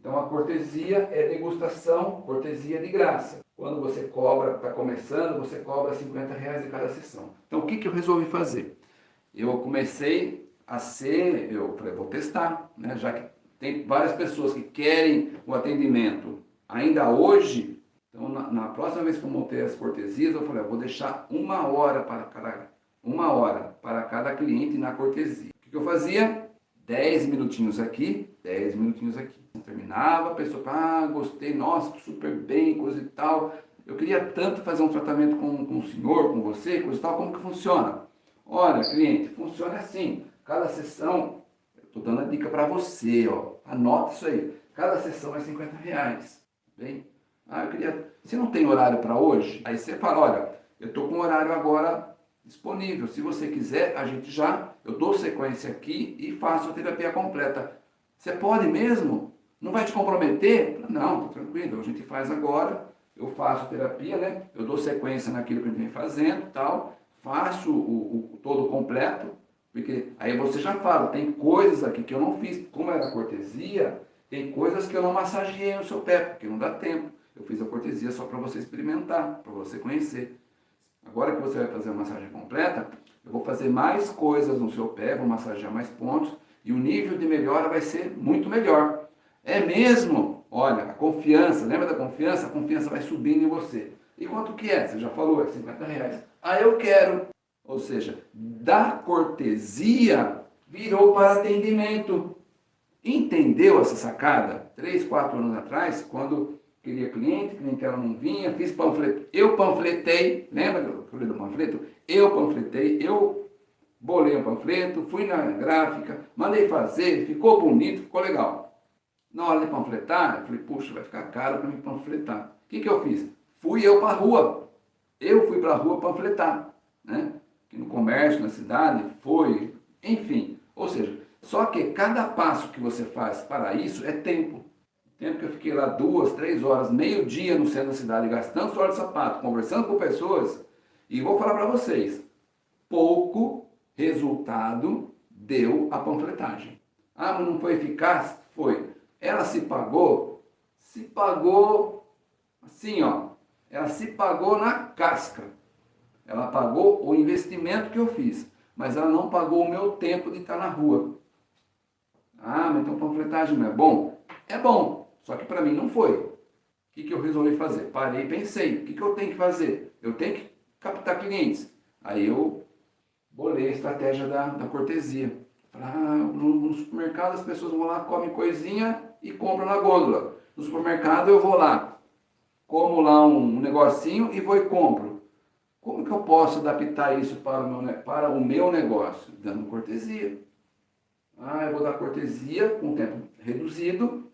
Então a cortesia é degustação, cortesia de graça. Quando você cobra, está começando, você cobra 50 reais de cada sessão. Então o que, que eu resolvi fazer? Eu comecei a ser, eu falei, vou testar, né? já que tem várias pessoas que querem o atendimento ainda hoje, então na, na próxima vez que eu montei as cortesias, eu falei, eu vou deixar uma hora para cada, uma hora para cada cliente na cortesia. O que, que eu fazia? 10 minutinhos aqui, 10 minutinhos aqui. Terminava, a pessoa, ah, gostei, nossa, super bem, coisa e tal. Eu queria tanto fazer um tratamento com, com o senhor, com você, coisa e tal, como que funciona? Olha, cliente, funciona assim. Cada sessão, estou dando a dica para você, ó. Anota isso aí. Cada sessão é 50 reais. Bem? Ah, eu queria... Se não tem horário para hoje, aí você fala, olha, eu estou com horário agora disponível. Se você quiser, a gente já, eu dou sequência aqui e faço a terapia completa. Você pode mesmo? Não vai te comprometer? Não, tá tranquilo, a gente faz agora, eu faço terapia, né? Eu dou sequência naquilo que a gente vem fazendo tal, faço o, o todo completo, porque aí você já fala, tem coisas aqui que eu não fiz, como era cortesia, tem coisas que eu não massageei no seu pé, porque não dá tempo. Eu fiz a cortesia só para você experimentar, para você conhecer. Agora que você vai fazer a massagem completa, eu vou fazer mais coisas no seu pé, vou massagear mais pontos e o nível de melhora vai ser muito melhor. É mesmo? Olha, a confiança, lembra da confiança? A confiança vai subindo em você. E quanto que é? Você já falou, é 50 reais. Ah, eu quero. Ou seja, da cortesia virou para atendimento. Entendeu essa sacada? Três, quatro anos atrás, quando queria cliente, cliente ela não vinha, fiz panfleto, eu panfletei, lembra que eu falei do panfleto? Eu panfletei, eu bolei o panfleto, fui na gráfica, mandei fazer, ficou bonito, ficou legal. Na hora de panfletar, eu falei, puxa, vai ficar caro para me panfletar. O que, que eu fiz? Fui eu para a rua, eu fui para a rua panfletar, né? No comércio, na cidade, foi, enfim. Ou seja, só que cada passo que você faz para isso é tempo. Tempo que eu fiquei lá duas, três horas, meio dia no centro da cidade, gastando suor de sapato, conversando com pessoas, e vou falar para vocês, pouco resultado deu a panfletagem. Ah, mas não foi eficaz? Foi. Ela se pagou? Se pagou assim, ó. Ela se pagou na casca. Ela pagou o investimento que eu fiz, mas ela não pagou o meu tempo de estar na rua. Ah, mas então panfletagem não é bom? É bom, só que para mim não foi. O que, que eu resolvi fazer? Parei e pensei, o que, que eu tenho que fazer? Eu tenho que captar clientes. Aí eu bolei a estratégia da, da cortesia. ah, no, supermercado as pessoas vão lá, comem coisinha e compram na gôndola. No supermercado eu vou lá, como lá um negocinho e vou e compro. Como que eu posso adaptar isso para o meu, para o meu negócio? Dando cortesia. Ah, eu vou dar cortesia com tempo reduzido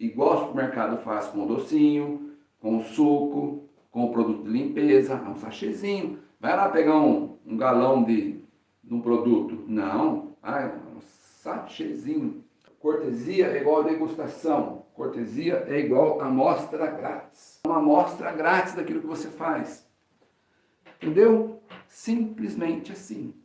igual o supermercado faz com o docinho, com o suco, com o produto de limpeza, um sachêzinho. Vai lá pegar um, um galão de, de, um produto. Não, ah, um sachêzinho. Cortesia é igual a degustação. Cortesia é igual a amostra grátis. Uma amostra grátis daquilo que você faz. Entendeu? Simplesmente assim.